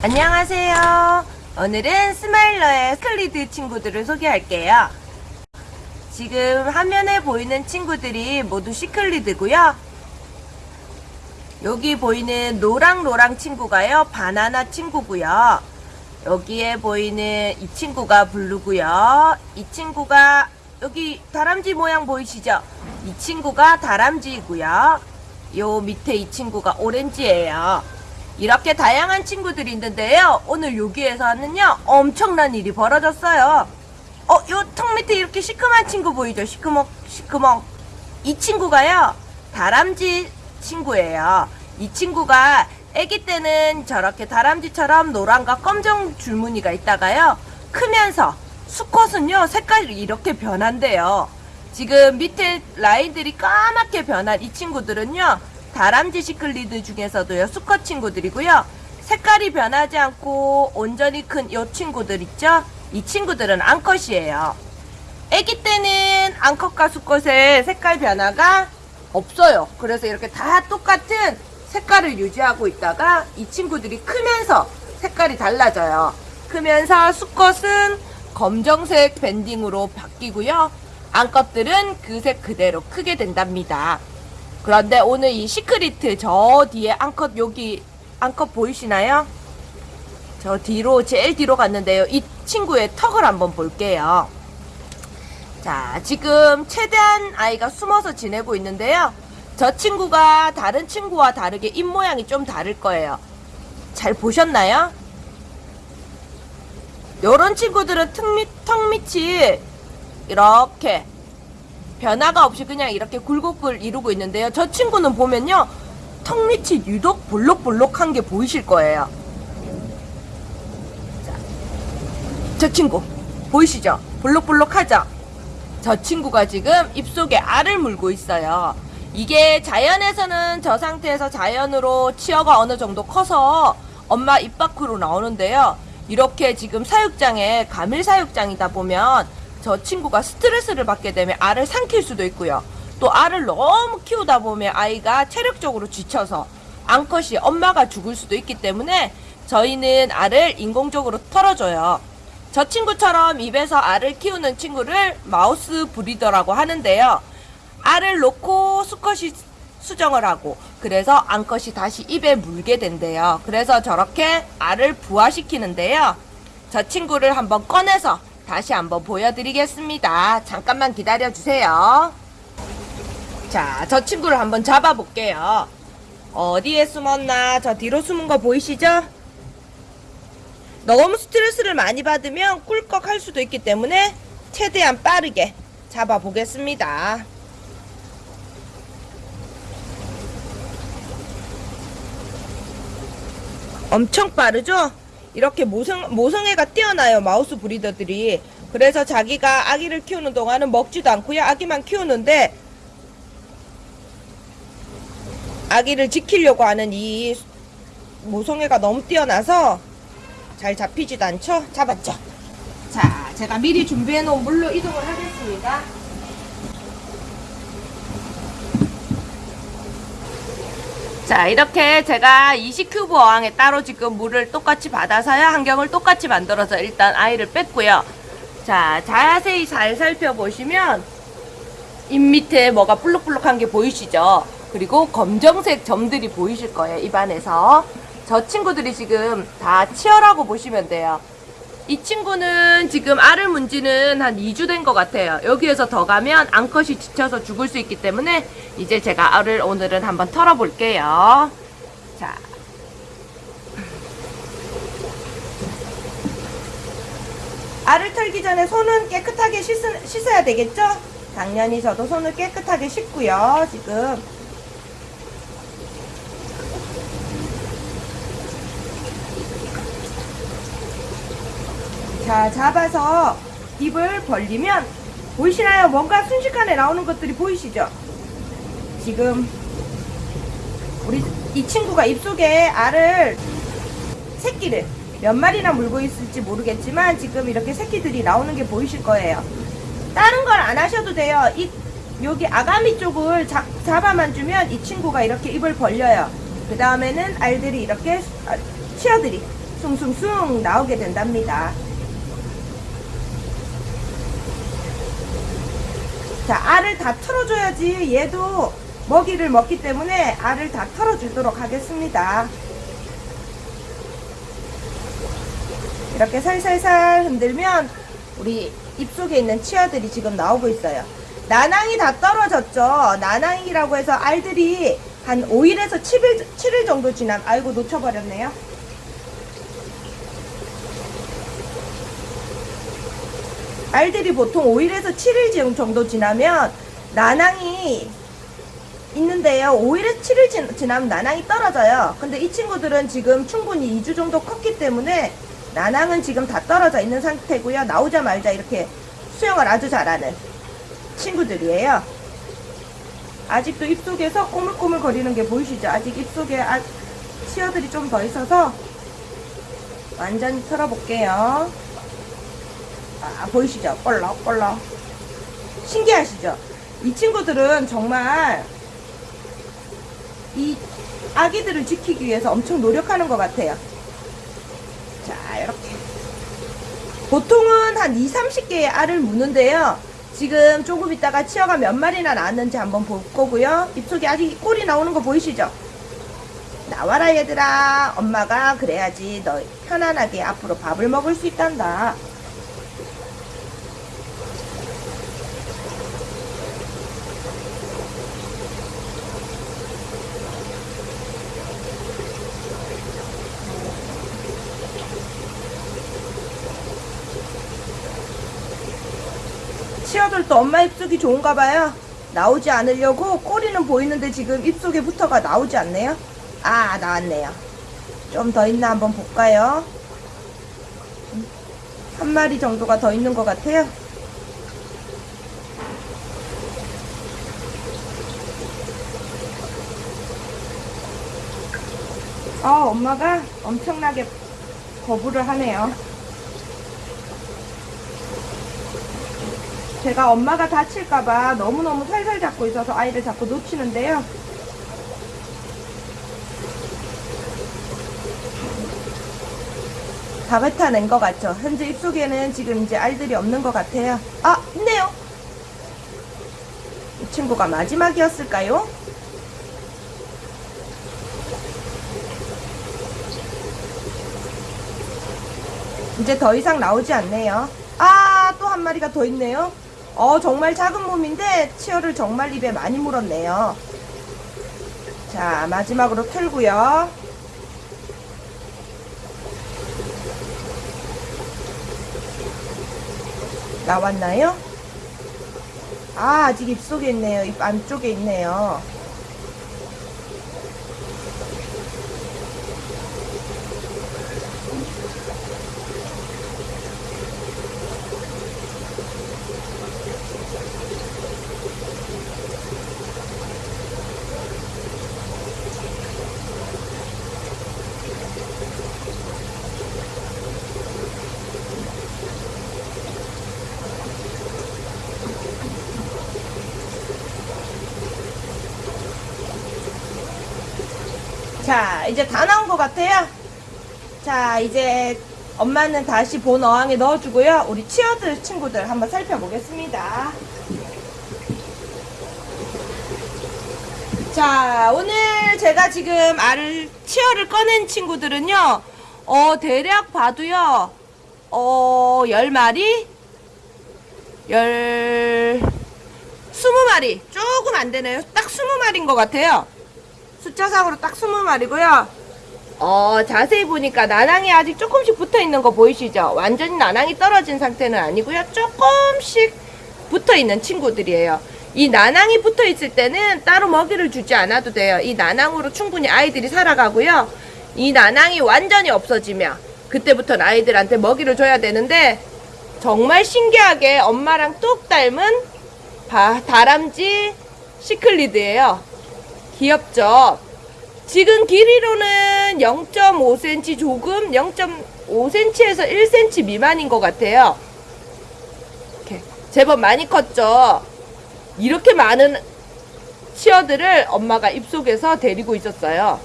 안녕하세요. 오늘은 스마일러의 시클리드 친구들을 소개할게요. 지금 화면에 보이는 친구들이 모두 시클리드고요. 여기 보이는 노랑노랑 친구가요. 바나나 친구고요. 여기에 보이는 이 친구가 블루고요. 이 친구가 여기 다람쥐 모양 보이시죠? 이 친구가 다람쥐이고요. 요 밑에 이 친구가 오렌지예요. 이렇게 다양한 친구들이 있는데요. 오늘 여기에서는요, 엄청난 일이 벌어졌어요. 어, 요 턱 밑에 이렇게 시큼한 친구 보이죠? 시크먹, 시크먹. 이 친구가요, 다람쥐 친구예요. 이 친구가 아기 때는 저렇게 다람쥐처럼 노란과 검정 줄무늬가 있다가요, 크면서 수컷은요, 색깔이 이렇게 변한대요. 지금 밑에 라인들이 까맣게 변한 이 친구들은요, 다람쥐 시클리드 중에서도요 수컷 친구들이고요. 색깔이 변하지 않고 온전히 큰이 친구들 있죠? 이 친구들은 암컷이에요. 아기 때는 암컷과 수컷의 색깔 변화가 없어요. 그래서 이렇게 다 똑같은 색깔을 유지하고 있다가 이 친구들이 크면서 색깔이 달라져요. 크면서 수컷은 검정색 밴딩으로 바뀌고요. 암컷들은 그 색 그대로 크게 된답니다 그런데 오늘 이 시크리트 저 뒤에 앙컷 여기 앙컷 보이시나요? 저 뒤로 제일 뒤로 갔는데요. 이 친구의 턱을 한번 볼게요. 자 지금 최대한 아이가 숨어서 지내고 있는데요. 저 친구가 다른 친구와 다르게 입모양이 좀 다를 거예요. 잘 보셨나요? 요런 친구들은 턱, 밑, 턱 밑이 이렇게 변화가 없이 그냥 이렇게 굴곡을 이루고 있는데요. 저 친구는 보면요. 턱 밑이 유독 볼록볼록한 게 보이실 거예요. 자, 저 친구 보이시죠? 볼록볼록하죠? 저 친구가 지금 입속에 알을 물고 있어요. 이게 자연에서는 저 상태에서 자연으로 치어가 어느 정도 커서 엄마 입 밖으로 나오는데요. 이렇게 지금 사육장에 가밀 사육장이다 보면 저 친구가 스트레스를 받게 되면 알을 삼킬 수도 있고요. 또 알을 너무 키우다 보면 아이가 체력적으로 지쳐서 암컷이 엄마가 죽을 수도 있기 때문에 저희는 알을 인공적으로 털어줘요. 저 친구처럼 입에서 알을 키우는 친구를 마우스 브리더라고 하는데요. 알을 놓고 수컷이 수정을 하고 그래서 암컷이 다시 입에 물게 된대요. 그래서 저렇게 알을 부화시키는데요. 저 친구를 한번 꺼내서 다시 한번 보여드리겠습니다. 잠깐만 기다려주세요. 자, 저 친구를 한번 잡아볼게요. 어디에 숨었나? 저 뒤로 숨은 거 보이시죠? 너무 스트레스를 많이 받으면 꿀꺽 할 수도 있기 때문에 최대한 빠르게 잡아보겠습니다. 엄청 빠르죠? 이렇게 모성, 모성애가 뛰어나요 마우스 브리더들이. 그래서 자기가 아기를 키우는 동안은 먹지도 않고요. 아기만 키우는데 아기를 지키려고 하는 이 모성애가 너무 뛰어나서 잘 잡히지도 않죠? 잡았죠? 자 제가 미리 준비해 놓은 물로 이동을 하겠습니다 자 이렇게 제가 20큐브 어항에 따로 지금 물을 똑같이 받아서요. 환경을 똑같이 만들어서 일단 아이를 뺐고요. 자 자세히 잘 살펴보시면 입 밑에 뭐가 볼록볼록한 게 보이시죠? 그리고 검정색 점들이 보이실 거예요 입안에서. 저 친구들이 지금 다 치어라고 보시면 돼요 이 친구는 지금 알을 문 지는 한 2주 된 것 같아요. 여기에서 더 가면 암컷이 지쳐서 죽을 수 있기 때문에 이제 제가 알을 오늘은 한번 털어볼게요. 자. 알을 털기 전에 손은 깨끗하게 씻, 씻어야 되겠죠? 당연히 저도 손을 깨끗하게 씻고요. 지금 자 잡아서 입을 벌리면 보이시나요? 뭔가 순식간에 나오는 것들이 보이시죠? 지금 우리 이 친구가 입속에 알을 새끼를 몇 마리나 물고 있을지 모르겠지만 지금 이렇게 새끼들이 나오는 게 보이실 거예요. 다른 걸 안 하셔도 돼요. 이 여기 아가미 쪽을 잡, 잡아만 주면 이 친구가 이렇게 입을 벌려요. 그 다음에는 알들이 이렇게 아, 치어들이 숭숭숭 나오게 된답니다. 자, 알을 다 털어줘야지 얘도 먹이를 먹기 때문에 알을 다 털어주도록 하겠습니다. 이렇게 살살살 흔들면 우리 입속에 있는 치아들이 지금 나오고 있어요. 나낭이 다 떨어졌죠. 나낭이라고 해서 알들이 한 5일에서 7일, 7일 정도 지난, 아이고 놓쳐버렸네요. 알들이 보통 5일에서 7일 정도 지나면 나낭이 있는데요. 5일에서 7일 지, 지나면 나낭이 떨어져요. 근데 이 친구들은 지금 충분히 2주 정도 컸기 때문에 나낭은 지금 다 떨어져 있는 상태고요. 나오자마자 이렇게 수영을 아주 잘하는 친구들이에요. 아직도 입속에서 꼬물꼬물 거리는 게 보이시죠? 아직 입속에 아, 치어들이 좀 더 있어서 완전히 털어볼게요. 아, 보이시죠? 꼴럭꼴럭. 신기하시죠? 이 친구들은 정말 이 아기들을 지키기 위해서 엄청 노력하는 것 같아요. 자, 이렇게. 보통은 한 2, 30개의 알을 무는데요. 지금 조금 있다가 치어가 몇 마리나 나왔는지 한번 볼 거고요. 입속에 아직 꼴이 나오는 거 보이시죠? 나와라 얘들아. 엄마가 그래야지 너 편안하게 앞으로 밥을 먹을 수 있단다. 치어들도 엄마 입속이 좋은가 봐요. 나오지 않으려고 꼬리는 보이는데 지금 입속에 붙어가 나오지 않네요. 아, 나왔네요. 좀 더 있나 한번 볼까요? 한 마리 정도가 더 있는 것 같아요. 아, 엄마가 엄청나게 거부를 하네요. 제가 엄마가 다칠까봐 너무너무 살살 잡고 있어서 아이를 자꾸 놓치는데요. 다 뱉어낸 것 같죠? 현재 입속에는 지금 이제 알들이 없는 것 같아요. 아, 있네요. 이 친구가 마지막이었을까요? 이제 더 이상 나오지 않네요. 아, 또 한 마리가 더 있네요. 어, 정말 작은 몸인데 치어를 정말 입에 많이 물었네요. 자, 마지막으로 털고요. 나왔나요? 아, 아직 입속에 있네요. 입 안쪽에 있네요. 자, 이제 다 나온 것 같아요. 자, 이제 엄마는 다시 본 어항에 넣어주고요. 우리 치어들 친구들 한번 살펴보겠습니다. 자, 오늘 제가 지금 알을, 치어를 꺼낸 친구들은요, 어, 대략 봐도요, 어, 10마리? 열, 20마리. 조금 안 되네요. 딱 20마리인 것 같아요. 숫자상으로 딱 20마리고요. 어, 자세히 보니까 나낭이 아직 조금씩 붙어 있는 거 보이시죠? 완전히 나낭이 떨어진 상태는 아니고요. 조금씩 붙어 있는 친구들이에요. 이 나낭이 붙어 있을 때는 따로 먹이를 주지 않아도 돼요. 이 나낭으로 충분히 아이들이 살아가고요. 이 나낭이 완전히 없어지면 그때부터는 아이들한테 먹이를 줘야 되는데 정말 신기하게 엄마랑 뚝 닮은 바, 다람쥐 시클리드예요. 귀엽죠? 지금 길이로는 0.5cm 조금 0.5cm에서 1cm 미만인 것 같아요. 이렇게 제법 많이 컸죠. 이렇게 많은 치어들을 엄마가 입속에서 데리고 있었어요.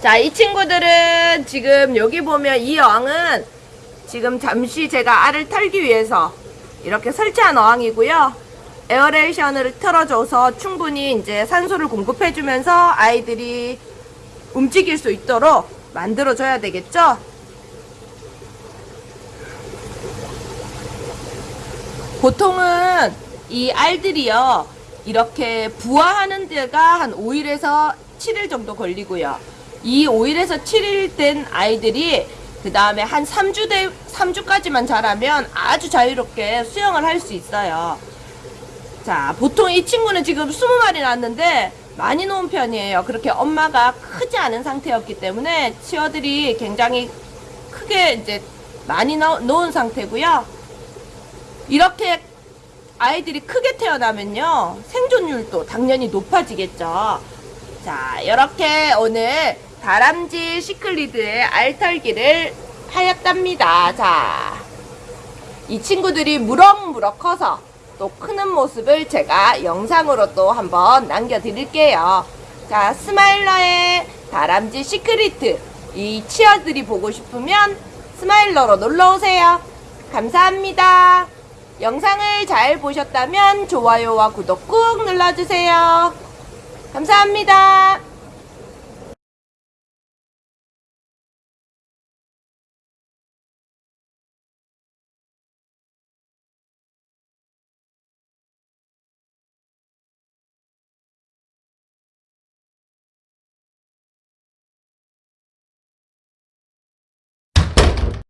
자, 이 친구들은 지금 여기 보면 이 어항은 지금 잠시 제가 알을 털기 위해서 이렇게 설치한 어항이고요. 에어레이션을 틀어줘서 충분히 이제 산소를 공급해주면서 아이들이 움직일 수 있도록 만들어줘야 되겠죠? 보통은 이 알들이요, 이렇게 부화하는 데가 한 5일에서 7일 정도 걸리고요. 이 5일에서 7일 된 아이들이 그 다음에 한 3주 대, 3주까지만 자라면 아주 자유롭게 수영을 할 수 있어요. 자, 보통 이 친구는 지금 20마리 낳았는데 많이 놓은 편이에요. 그렇게 엄마가 크지 않은 상태였기 때문에 치어들이 굉장히 크게 이제 많이 넣- 놓은 상태고요. 이렇게 아이들이 크게 태어나면요. 생존율도 당연히 높아지겠죠. 자, 이렇게 오늘 다람쥐 시클리드의 알털기를 하였답니다. 자, 이 친구들이 무럭무럭 커서 또 크는 모습을 제가 영상으로 또 한번 남겨드릴게요. 자, 스마일러의 다람쥐 시클리드 이 치어들이 보고 싶으면 스마일러로 놀러오세요. 감사합니다. 영상을 잘 보셨다면 좋아요와 구독 꾹 눌러주세요. 감사합니다.